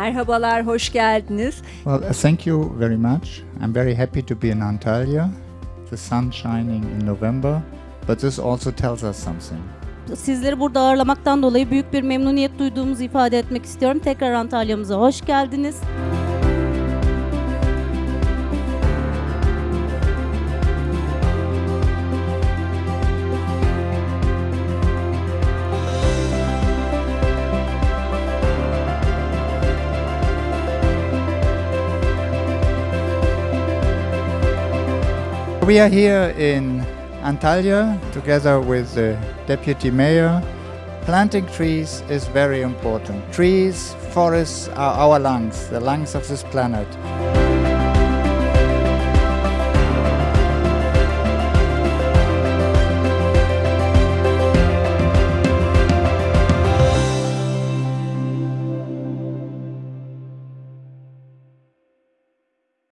Merhabalar, hoş geldiniz. Well, uh, thank you very much. I'm very happy to be in Antalya. The sun shining in November, but this also tells us something. Sizleri burada ağırlamaktan dolayı büyük bir memnuniyet duyduğumuzu ifade etmek istiyorum. Tekrar Antalya'mıza hoş geldiniz. We are here in Antalya together with the deputy mayor. Planting trees is very important. Trees, forests are our lungs, the lungs of this planet.